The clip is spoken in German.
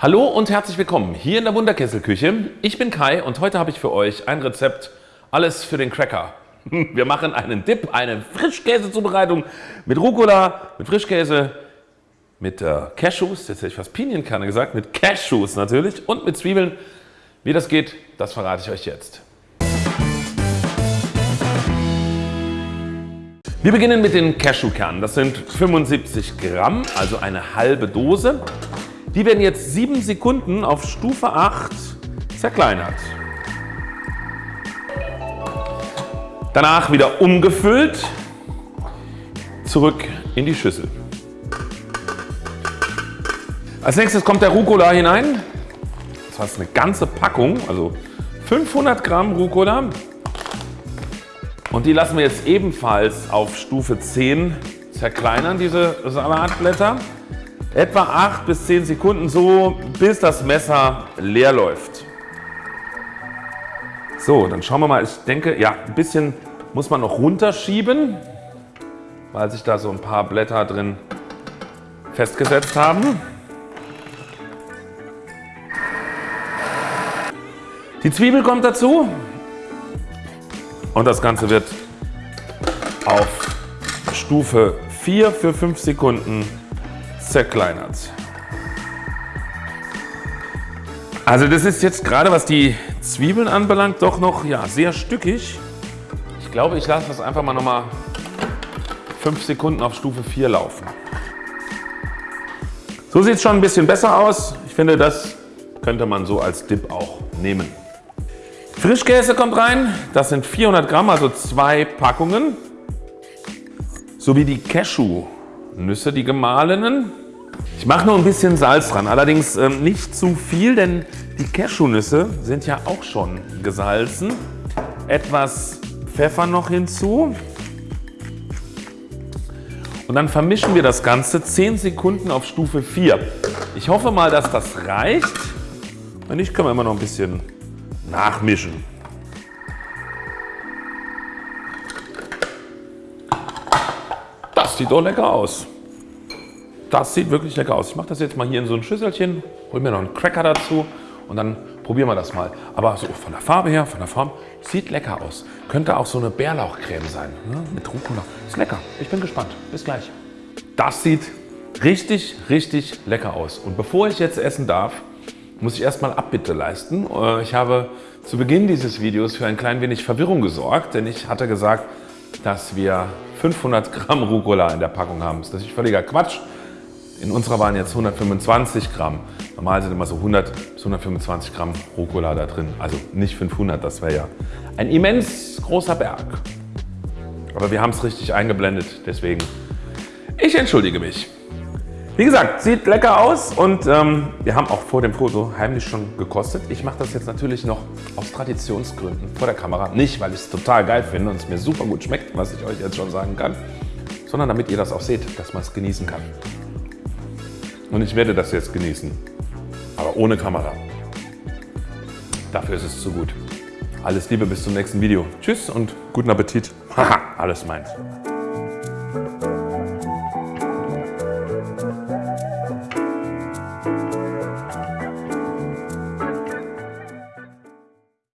Hallo und herzlich willkommen hier in der Wunderkesselküche. Ich bin Kai und heute habe ich für euch ein Rezept, alles für den Cracker. Wir machen einen Dip, eine Frischkäsezubereitung mit Rucola, mit Frischkäse, mit äh, Cashews, jetzt hätte ich fast Pinienkerne gesagt, mit Cashews natürlich und mit Zwiebeln. Wie das geht, das verrate ich euch jetzt. Wir beginnen mit den Cashewkernen. Das sind 75 Gramm, also eine halbe Dose. Die werden jetzt 7 Sekunden auf Stufe 8 zerkleinert. Danach wieder umgefüllt, zurück in die Schüssel. Als nächstes kommt der Rucola hinein. Das heißt eine ganze Packung, also 500 Gramm Rucola. Und die lassen wir jetzt ebenfalls auf Stufe 10 zerkleinern, diese Salatblätter. Etwa 8 bis 10 Sekunden so, bis das Messer leer läuft. So, dann schauen wir mal. Ich denke, ja, ein bisschen muss man noch runterschieben, weil sich da so ein paar Blätter drin festgesetzt haben. Die Zwiebel kommt dazu und das Ganze wird auf Stufe 4 für 5 Sekunden zerkleinert. Also das ist jetzt gerade was die Zwiebeln anbelangt doch noch ja, sehr stückig. Ich glaube ich lasse das einfach mal noch mal 5 Sekunden auf Stufe 4 laufen. So sieht es schon ein bisschen besser aus. Ich finde das könnte man so als Dip auch nehmen. Frischkäse kommt rein. Das sind 400 Gramm, also zwei Packungen. Sowie die Cashew-Nüsse, die gemahlenen. Ich mache nur ein bisschen Salz dran, allerdings ähm, nicht zu viel, denn die Cashewnüsse sind ja auch schon gesalzen. Etwas Pfeffer noch hinzu. Und dann vermischen wir das Ganze 10 Sekunden auf Stufe 4. Ich hoffe mal, dass das reicht. Wenn nicht, können wir immer noch ein bisschen nachmischen. Sieht doch lecker aus. Das sieht wirklich lecker aus. Ich mache das jetzt mal hier in so ein Schüsselchen, hol mir noch einen Cracker dazu und dann probieren wir das mal. Aber so von der Farbe her, von der Form, sieht lecker aus. Könnte auch so eine Bärlauchcreme sein, ne? mit Rucola. Ist lecker. Ich bin gespannt. Bis gleich. Das sieht richtig, richtig lecker aus. Und bevor ich jetzt essen darf, muss ich erstmal Abbitte leisten. Äh, ich habe zu Beginn dieses Videos für ein klein wenig Verwirrung gesorgt, denn ich hatte gesagt, dass wir 500 Gramm Rucola in der Packung haben. Das ist völliger Quatsch. In unserer waren jetzt 125 Gramm. Normal sind immer so 100 bis 125 Gramm Rucola da drin. Also nicht 500, das wäre ja ein immens großer Berg. Aber wir haben es richtig eingeblendet, deswegen ich entschuldige mich. Wie gesagt, sieht lecker aus und ähm, wir haben auch vor dem Foto heimlich schon gekostet. Ich mache das jetzt natürlich noch aus Traditionsgründen vor der Kamera. Nicht, weil ich es total geil finde und es mir super gut schmeckt, was ich euch jetzt schon sagen kann, sondern damit ihr das auch seht, dass man es genießen kann. Und ich werde das jetzt genießen, aber ohne Kamera. Dafür ist es zu gut. Alles Liebe, bis zum nächsten Video. Tschüss und guten Appetit. Haha, alles meins.